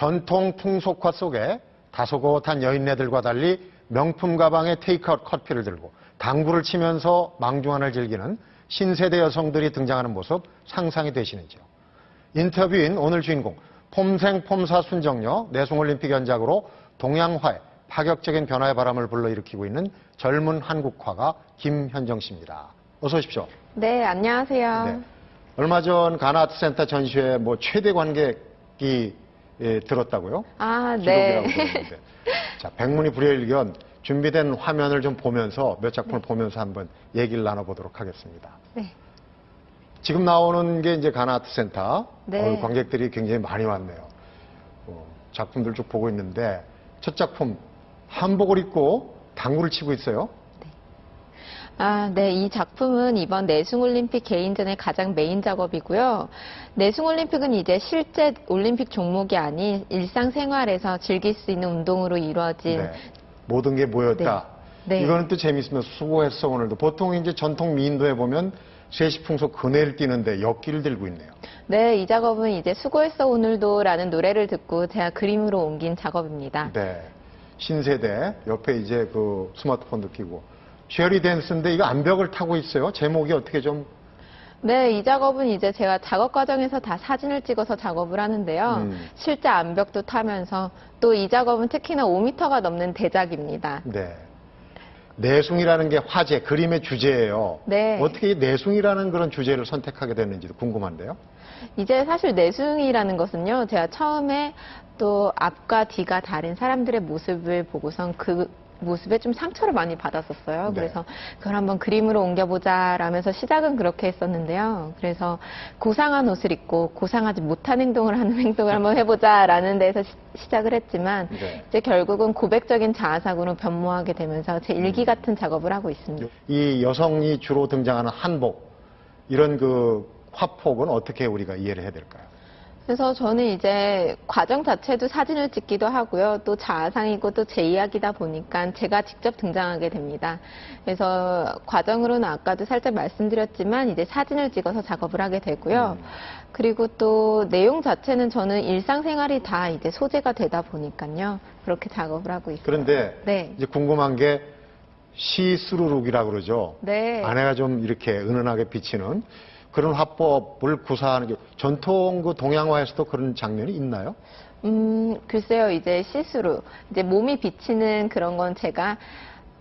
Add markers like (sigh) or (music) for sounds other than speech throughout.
전통 풍속화 속에 다소곳한 여인네들과 달리 명품 가방에 테이크아웃 커피를 들고 당구를 치면서 망중한을 즐기는 신세대 여성들이 등장하는 모습 상상이 되시는지요? 인터뷰인 오늘 주인공 폼생 폼사 순정녀 내송올림픽 연작으로 동양화에 파격적인 변화의 바람을 불러일으키고 있는 젊은 한국화가 김현정 씨입니다. 어서 오십시오. 네, 안녕하세요. 네. 얼마 전 가나아트센터 전시회 뭐 최대 관객이 예, 들었다고요? 아, 네. 자, 백문이 불여일견 준비된 화면을 좀 보면서 몇 작품을 보면서 한번 얘기를 나눠보도록 하겠습니다. 네. 지금 나오는 게 이제 가나아트센터 네. 어, 관객들이 굉장히 많이 왔네요. 어, 작품들 쭉 보고 있는데 첫 작품 한복을 입고 당구를 치고 있어요. 아, 네. 이 작품은 이번 내숭올림픽 개인전의 가장 메인 작업이고요. 내숭올림픽은 이제 실제 올림픽 종목이 아닌 일상생활에서 즐길 수 있는 운동으로 이루어진 네. 모든 게 모였다. 네. 네. 이거는 또 재밌으면 수고했어 오늘도. 보통 이제 전통 미인도에 보면 쇠시풍속 그네를 띄는데 역기를 들고 있네요. 네, 이 작업은 이제 수고했어 오늘도라는 노래를 듣고 제가 그림으로 옮긴 작업입니다. 네. 신세대 옆에 이제 그 스마트폰도 끼고 쉐리 댄스인데 이거 암벽을 타고 있어요. 제목이 어떻게 좀 네, 이 작업은 이제 제가 작업 과정에서 다 사진을 찍어서 작업을 하는데요. 음. 실제 암벽도 타면서 또 이 작업은 특히나 5m가 넘는 대작입니다. 네. 내숭이라는 게 화제, 그림의 주제예요. 네. 어떻게 이 내숭이라는 그런 주제를 선택하게 됐는지도 궁금한데요. 이제 사실 내숭이라는 것은요, 제가 처음에 또 앞과 뒤가 다른 사람들의 모습을 보고선 그 모습에 좀 상처를 많이 받았었어요. 네. 그래서 그걸 한번 그림으로 옮겨보자 라면서 시작은 그렇게 했었는데요. 그래서 고상한 옷을 입고 고상하지 못한 행동을 하는 (laughs) 행동을 한번 해보자 라는 데서 시, 작을 했지만 네. 이제 결국은 고백적인 자아상으로 변모하게 되면서 제 일기 같은 작업을 하고 있습니다. 이 여성이 주로 등장하는 한복 이런 그 화폭은 어떻게 우리가 이해를 해야 될까요? 그래서 저는 이제 과정 자체도 사진을 찍기도 하고요. 또 자화상이고 또 제 이야기다 보니까 제가 직접 등장하게 됩니다. 그래서 과정으로는 아까도 살짝 말씀드렸지만 이제 사진을 찍어서 작업을 하게 되고요. 음. 그리고 또 내용 자체는 저는 일상생활이 다 이제 소재가 되다 보니까요. 그렇게 작업을 하고 있어요. 그런데 네. 이제 궁금한 게 see-through look이라고 그러죠. 네. 안에가 좀 이렇게 은은하게 비치는 그런 화법을 구사하는 게 전통 그 동양화에서도 그런 장면이 있나요? 음, 글쎄요, 이제 시스루. 이제 몸이 비치는 그런 건 제가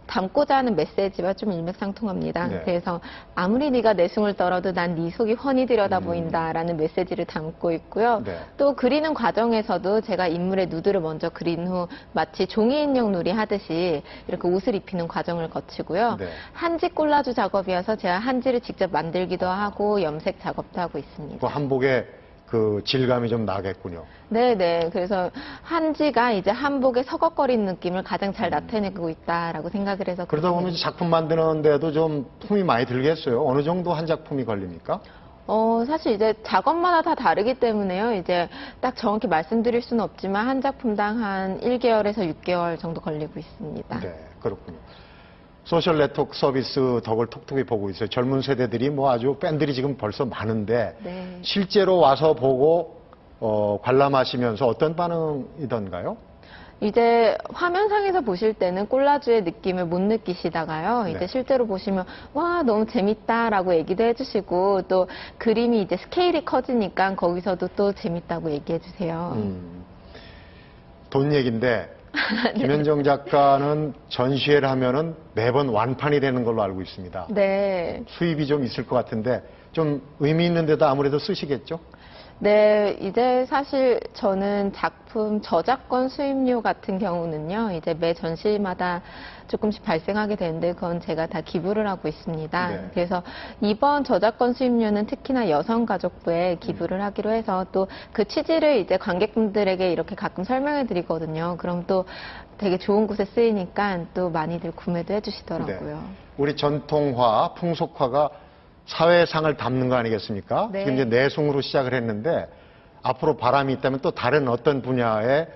담고자 하는 메시지와 좀 일맥상통합니다. 네. 그래서 아무리 네가 내숭을 떨어도 난 네 속이 훤히 들여다 보인다라는 메시지를 담고 있고요. 음. 네. 또 그리는 과정에서도 제가 인물의 누드를 먼저 그린 후 마치 종이 인형 놀이 하듯이 이렇게 옷을 입히는 과정을 거치고요. 네. 한지 콜라주 작업이어서 제가 한지를 직접 만들기도 하고 염색 작업도 하고 있습니다. 그 한복의 그 질감이 좀 나겠군요. 네네. 그래서 한지가 이제 한복의 서걱거리는 느낌을 가장 잘 나타내고 있다라고 생각을 해서 음. 그러다 보면 작품 만드는데도 좀 품이 많이 들겠어요. 어느 정도 한 작품이 걸립니까? 어, 사실 이제 작업마다 다 다르기 때문에요. 이제 딱 정확히 말씀드릴 수는 없지만 한 작품당 한 1개월에서 6개월 정도 걸리고 있습니다. 네, 그렇군요. 소셜 네트워크 서비스 덕을 톡톡히 보고 있어요. 젊은 세대들이 뭐 아주 팬들이 지금 벌써 많은데 네. 실제로 와서 보고 어, 관람하시면서 어떤 반응이던가요? 이제 화면상에서 보실 때는 콜라주의 느낌을 못 느끼시다가요. 네. 이제 실제로 보시면 와 너무 재밌다라고 얘기도 해주시고 또 그림이 이제 스케일이 커지니까 거기서도 또 재밌다고 얘기해 주세요. 음, 돈 얘기인데 (laughs) 김현정 작가는 전시회를 하면은 매번 완판이 되는 걸로 알고 있습니다. 네. 수입이 좀 있을 것 같은데 좀 의미 있는 데도 아무래도 쓰시겠죠? 네, 이제 사실 저는 작품 저작권 수입료 같은 경우는요, 이제 매 전시마다 조금씩 발생하게 되는데 그건 제가 다 기부를 하고 있습니다. 네. 그래서 이번 저작권 수입료는 특히나 여성가족부에 기부를 하기로 해서 또 그 취지를 이제 관객분들에게 이렇게 가끔 설명해 드리거든요. 그럼 또 되게 좋은 곳에 쓰이니까 또 많이들 구매도 해주시더라고요. 네. 우리 전통화, 풍속화가 사회상을 담는 거 아니겠습니까? 네. 지금 이제 내숭으로 시작을 했는데 앞으로 바람이 있다면 또 다른 어떤 분야의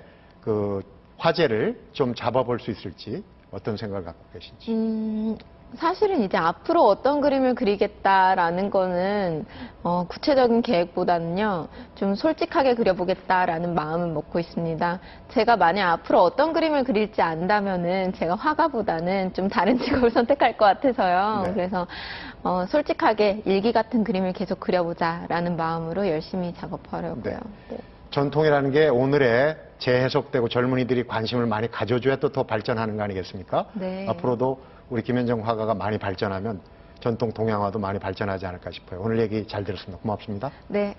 그 화제를 좀 잡아볼 수 있을지 어떤 생각을 갖고 계신지. 음, 사실은 이제 앞으로 어떤 그림을 그리겠다라는 거는 어, 구체적인 계획보다는요 좀 솔직하게 그려보겠다라는 마음을 먹고 있습니다. 제가 만약 앞으로 어떤 그림을 그릴지 안다면은 제가 화가보다는 좀 다른 (laughs) 직업을 선택할 것 같아서요. 네. 그래서 어, 솔직하게 일기 같은 그림을 계속 그려보자라는 마음으로 열심히 작업하려고요. 네. 네. 전통이라는 게 오늘의 재해석되고 젊은이들이 관심을 많이 가져줘야 또 더 발전하는 거 아니겠습니까? 네. 앞으로도 우리 김현정 화가가 많이 발전하면 전통 동양화도 많이 발전하지 않을까 싶어요. 오늘 얘기 잘 들었습니다. 고맙습니다. 네,